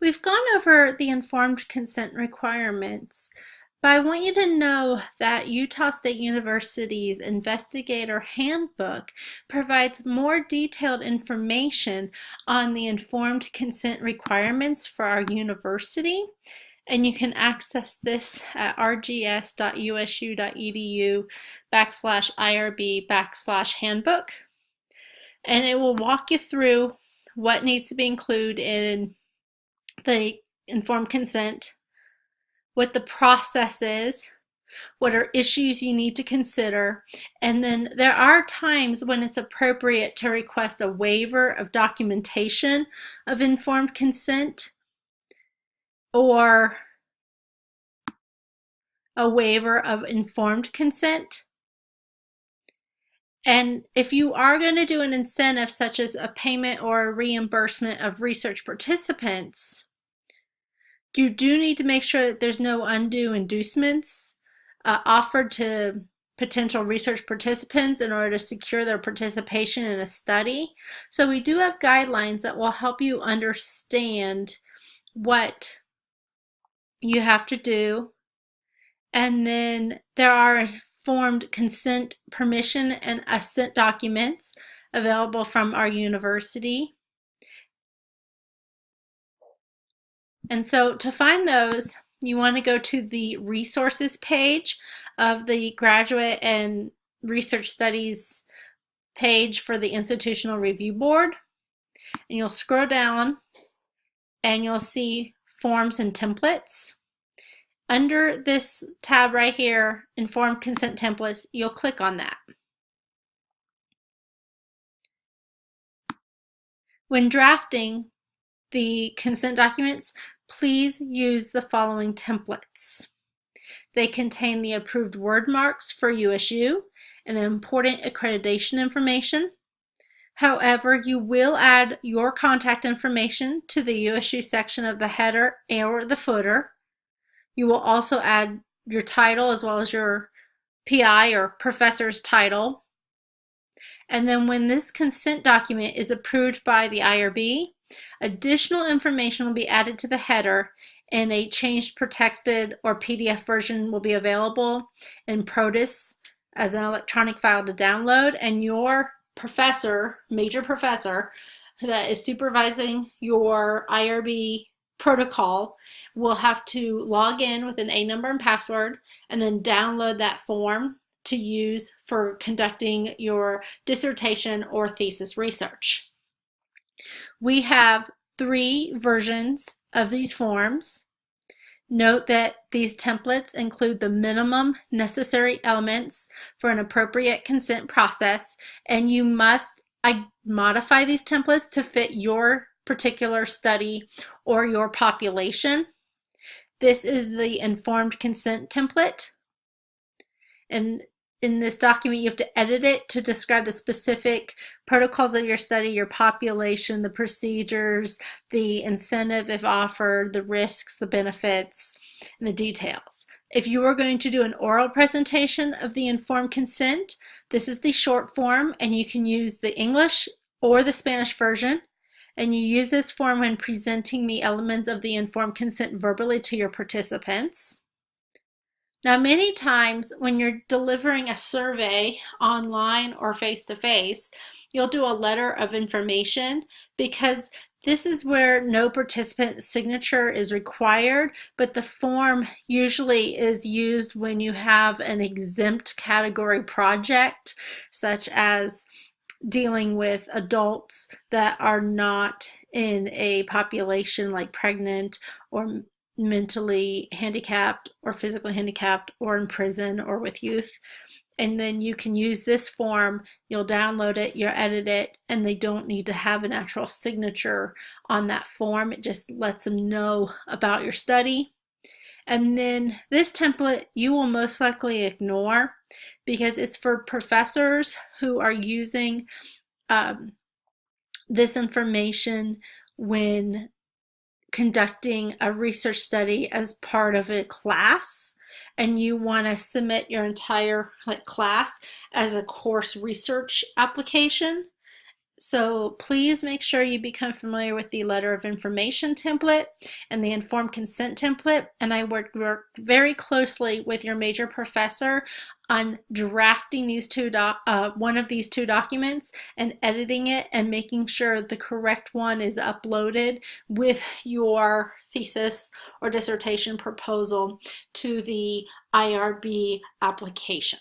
We've gone over the informed consent requirements, but I want you to know that Utah State University's Investigator Handbook provides more detailed information on the informed consent requirements for our university. And you can access this at rgs.usu.edu backslash IRB backslash handbook. And it will walk you through what needs to be included in the informed consent, what the process is, what are issues you need to consider, and then there are times when it's appropriate to request a waiver of documentation of informed consent or a waiver of informed consent. And if you are going to do an incentive such as a payment or a reimbursement of research participants, you do need to make sure that there's no undue inducements uh, offered to potential research participants in order to secure their participation in a study. So we do have guidelines that will help you understand what you have to do. And then there are informed consent, permission, and assent documents available from our university. And so to find those, you want to go to the resources page of the graduate and research studies page for the Institutional Review Board. And you'll scroll down and you'll see forms and templates. Under this tab right here, Informed Consent Templates, you'll click on that. When drafting the consent documents, please use the following templates. They contain the approved word marks for USU and important accreditation information. However, you will add your contact information to the USU section of the header or the footer. You will also add your title as well as your PI or professor's title. And then when this consent document is approved by the IRB, Additional information will be added to the header and a changed protected or PDF version will be available in Protus as an electronic file to download and your professor, major professor, that is supervising your IRB protocol will have to log in with an A number and password and then download that form to use for conducting your dissertation or thesis research. We have three versions of these forms. Note that these templates include the minimum necessary elements for an appropriate consent process, and you must modify these templates to fit your particular study or your population. This is the informed consent template. And in this document, you have to edit it to describe the specific protocols of your study, your population, the procedures, the incentive if offered, the risks, the benefits, and the details. If you are going to do an oral presentation of the informed consent, this is the short form and you can use the English or the Spanish version. And you use this form when presenting the elements of the informed consent verbally to your participants. Now, many times when you're delivering a survey online or face-to-face, -face, you'll do a letter of information because this is where no participant signature is required, but the form usually is used when you have an exempt category project, such as dealing with adults that are not in a population like pregnant or mentally handicapped or physically handicapped or in prison or with youth. And then you can use this form, you'll download it, you'll edit it, and they don't need to have an actual signature on that form. It just lets them know about your study. And then this template you will most likely ignore because it's for professors who are using um, this information when conducting a research study as part of a class and you want to submit your entire like class as a course research application So please make sure you become familiar with the letter of information template and the informed consent template. And I work, work very closely with your major professor on drafting these two uh, one of these two documents and editing it and making sure the correct one is uploaded with your thesis or dissertation proposal to the IRB application.